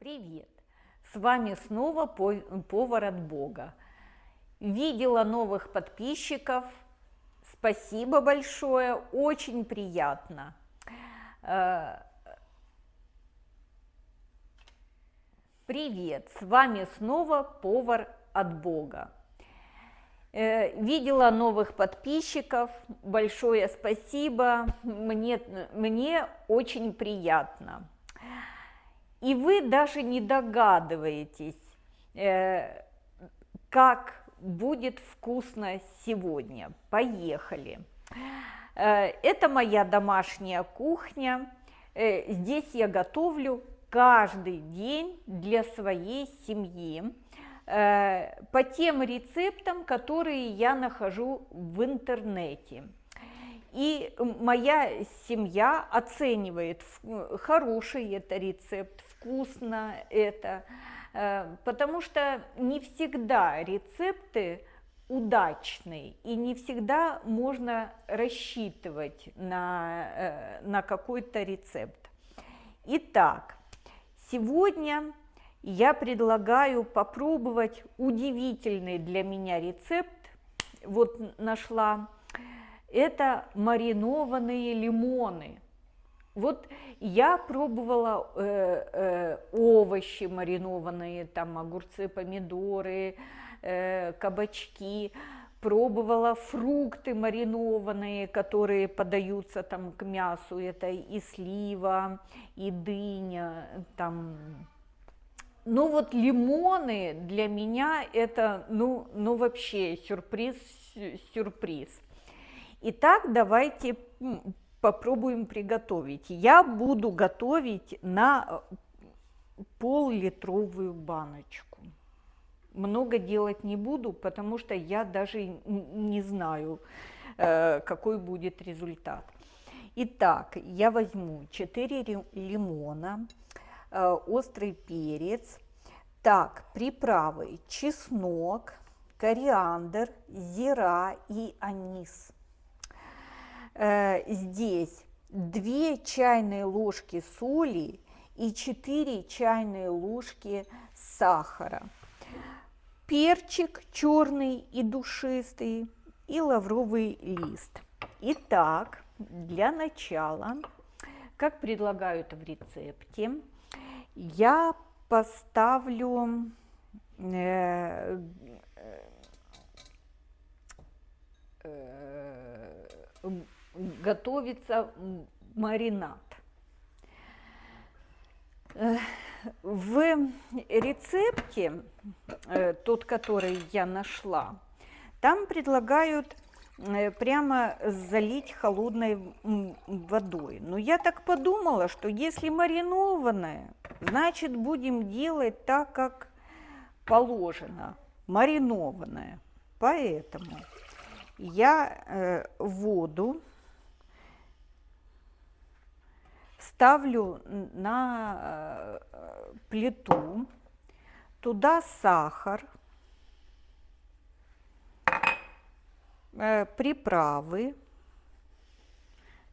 Привет! С вами снова повар от Бога. Видела новых подписчиков. Спасибо большое, очень приятно. Э, привет! С вами снова повар от Бога. Э, видела новых подписчиков, большое спасибо, мне, мне очень приятно. И вы даже не догадываетесь, э, как будет вкусно сегодня. Поехали. Э, это моя домашняя кухня. Э, здесь я готовлю каждый день для своей семьи по тем рецептам, которые я нахожу в интернете. И моя семья оценивает, хороший это рецепт, вкусно это, э, потому что не всегда рецепты удачные и не всегда можно рассчитывать на, э, на какой-то рецепт. Итак, сегодня я предлагаю попробовать удивительный для меня рецепт. Вот нашла это маринованные лимоны. Вот я пробовала э, э, овощи маринованные, там огурцы, помидоры, э, кабачки, пробовала фрукты маринованные, которые подаются там к мясу, это и слива, и дыня, там. Ну вот лимоны для меня это, ну, ну вообще сюрприз, сюрприз. Итак, давайте попробуем приготовить. Я буду готовить на э, пол-литровую баночку. Много делать не буду, потому что я даже не знаю, э, какой будет результат. Итак, я возьму 4 лимона, э, острый перец, так, приправы, чеснок, кориандр, зира и анис. Э, здесь 2 чайные ложки соли и 4 чайные ложки сахара, перчик черный и душистый и лавровый лист. Итак, для начала, как предлагают в рецепте, я поставлю э, э, готовится маринад. В рецепте, э, тот, который я нашла, там предлагают э, прямо залить холодной водой. Но я так подумала, что если маринованное, значит будем делать так, как положено, маринованное. Поэтому я э, воду ставлю на э, плиту, туда сахар, э, приправы.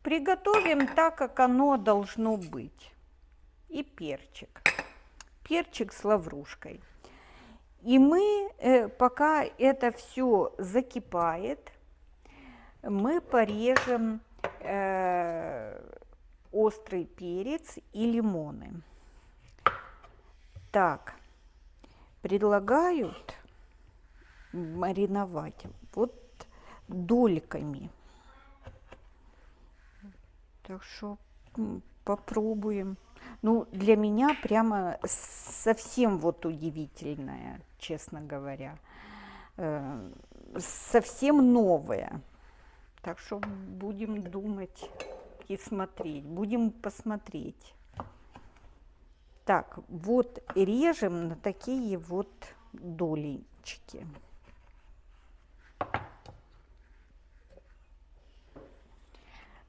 Приготовим так, как оно должно быть. И перчик. Перчик с лаврушкой. И мы, э, пока это все закипает, мы порежем э, острый перец и лимоны. Так, предлагают мариновать вот дольками. Так что попробуем. Ну, для меня прямо совсем вот удивительное, честно говоря. Э, совсем новое. Так что будем думать и смотреть. Будем посмотреть. Так, вот режем на такие вот долечки.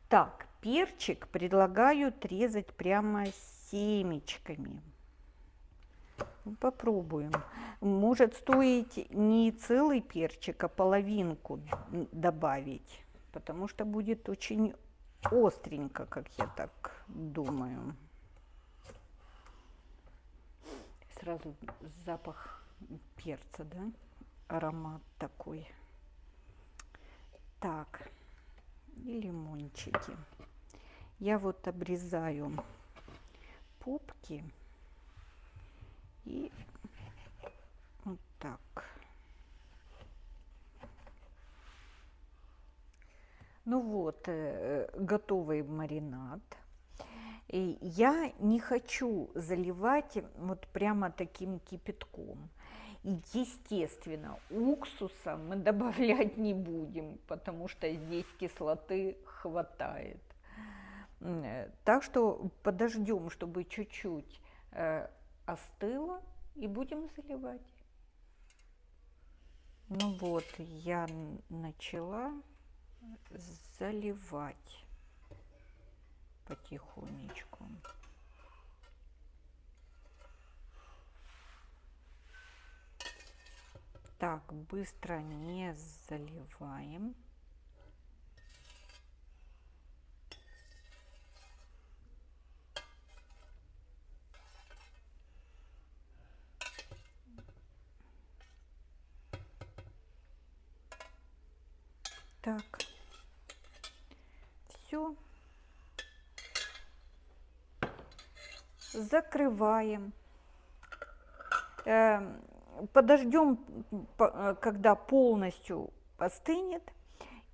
Так, перчик предлагаю резать прямо семечками. Попробуем. Может стоить не целый перчик, а половинку добавить потому что будет очень остренько, как я так думаю. сразу запах перца, да? Аромат такой. Так, и лимончики. Я вот обрезаю пупки и вот так. Ну вот, э, готовый маринад. И я не хочу заливать вот прямо таким кипятком. И, естественно, уксуса мы добавлять не будем, потому что здесь кислоты хватает. Э, так что подождем, чтобы чуть-чуть э, остыло, и будем заливать. Ну вот, я начала заливать потихонечку. Так, быстро не заливаем. Так все. Закрываем. Эм, Подождем, э, когда полностью остынет,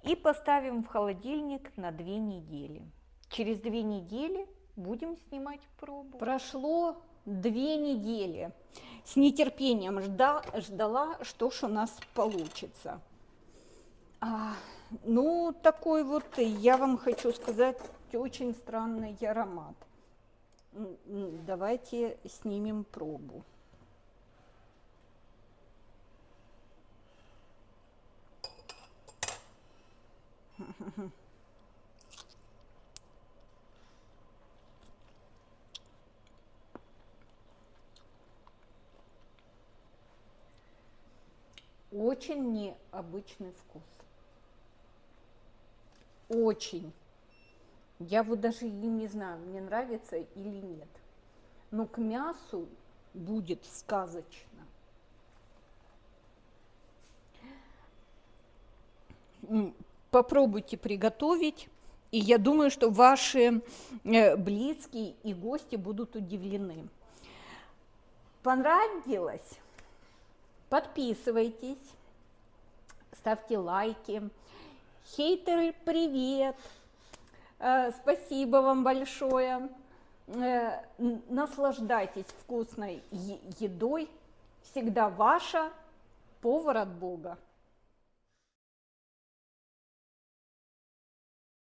и поставим в холодильник на две недели. Через две недели будем снимать пробу. Прошло две недели. С нетерпением жда, ждала, что ж у нас получится. А, ну, такой вот, я вам хочу сказать, очень странный аромат. Давайте снимем пробу. Очень необычный вкус очень. Я вот даже и не знаю, мне нравится или нет. Но к мясу будет сказочно. Попробуйте приготовить, и я думаю, что ваши э, близкие и гости будут удивлены. Понравилось? Подписывайтесь, ставьте лайки. Хейтеры, привет! Э, спасибо вам большое. Э, наслаждайтесь вкусной едой. Всегда ваша повар от Бога.